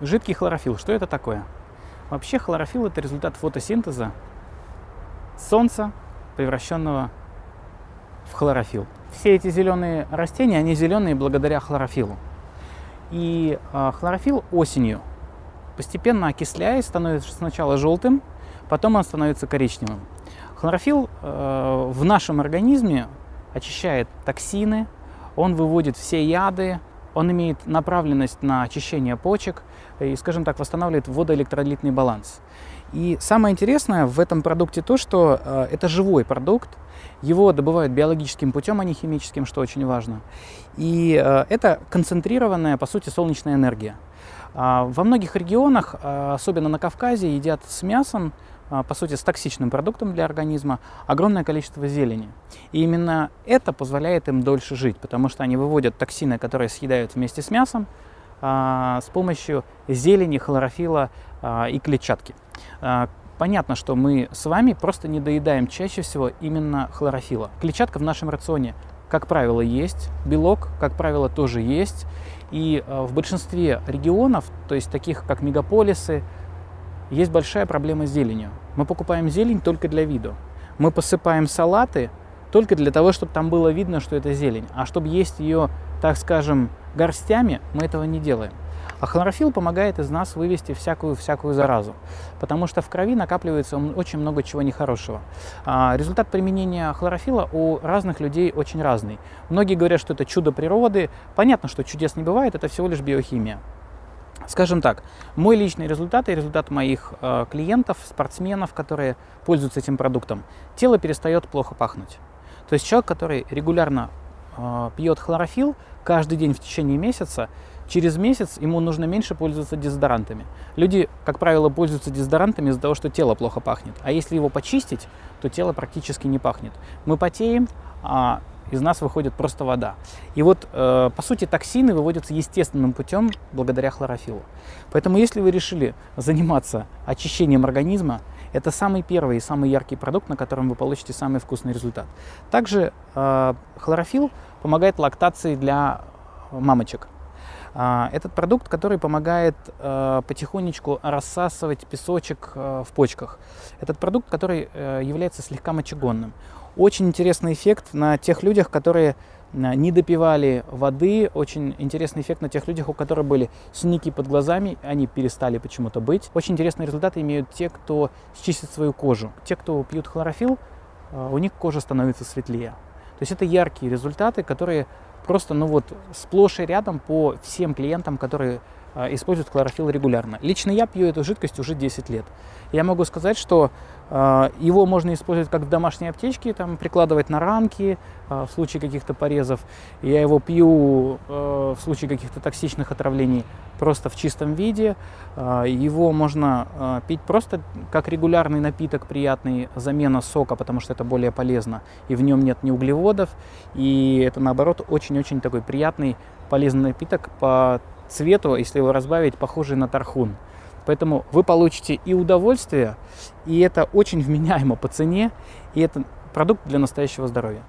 Жидкий хлорофилл. Что это такое? Вообще хлорофилл это результат фотосинтеза солнца, превращенного в хлорофилл. Все эти зеленые растения, они зеленые благодаря хлорофиллу. И э, хлорофилл осенью, постепенно окисляясь, становится сначала желтым, потом он становится коричневым. Хлорофилл э, в нашем организме очищает токсины, он выводит все яды, он имеет направленность на очищение почек и, скажем так, восстанавливает водоэлектролитный баланс. И самое интересное в этом продукте то, что э, это живой продукт, его добывают биологическим путем, а не химическим, что очень важно. И э, это концентрированная, по сути, солнечная энергия. Э, во многих регионах, э, особенно на Кавказе, едят с мясом а, по сути, с токсичным продуктом для организма, огромное количество зелени. И именно это позволяет им дольше жить, потому что они выводят токсины, которые съедают вместе с мясом, а, с помощью зелени, хлорофила а, и клетчатки. Понятно, что мы с вами просто не доедаем чаще всего именно хлорофила. Клетчатка в нашем рационе, как правило, есть, белок, как правило, тоже есть. И в большинстве регионов, то есть таких как мегаполисы, есть большая проблема с зеленью. Мы покупаем зелень только для виду. Мы посыпаем салаты только для того, чтобы там было видно, что это зелень. А чтобы есть ее, так скажем, горстями, мы этого не делаем. А хлорофилл помогает из нас вывести всякую-всякую заразу, потому что в крови накапливается очень много чего нехорошего. А результат применения хлорофилла у разных людей очень разный. Многие говорят, что это чудо природы. Понятно, что чудес не бывает, это всего лишь биохимия. Скажем так, мой личный результат и результат моих э, клиентов, спортсменов, которые пользуются этим продуктом, тело перестает плохо пахнуть. То есть человек, который регулярно э, пьет хлорофилл каждый день в течение месяца, через месяц ему нужно меньше пользоваться дезодорантами. Люди, как правило, пользуются дезодорантами из-за того, что тело плохо пахнет. А если его почистить, то тело практически не пахнет. Мы потеем, а из нас выходит просто вода. И вот, э, по сути, токсины выводятся естественным путем благодаря хлорофиллу. Поэтому, если вы решили заниматься очищением организма, это самый первый и самый яркий продукт, на котором вы получите самый вкусный результат. Также э, хлорофилл помогает лактации для мамочек. Э, этот продукт, который помогает э, потихонечку рассасывать песочек э, в почках. Этот продукт, который э, является слегка мочегонным. Очень интересный эффект на тех людях, которые э, не допивали воды. Очень интересный эффект на тех людях, у которых были синяки под глазами, они перестали почему-то быть. Очень интересные результаты имеют те, кто чистит свою кожу. Те, кто пьют хлорофилл, э, у них кожа становится светлее. То есть это яркие результаты, которые просто ну вот сплошь и рядом по всем клиентам, которые используют хлорофилл регулярно. Лично я пью эту жидкость уже 10 лет. Я могу сказать, что а, его можно использовать как в домашней аптечке, там, прикладывать на ранки а, в случае каких-то порезов. Я его пью а, в случае каких-то токсичных отравлений просто в чистом виде. Его можно пить просто как регулярный напиток, приятный, замена сока, потому что это более полезно. И в нем нет ни углеводов. И это, наоборот, очень-очень такой приятный, полезный напиток по цвету, если его разбавить, похожий на тархун. Поэтому вы получите и удовольствие, и это очень вменяемо по цене, и это продукт для настоящего здоровья.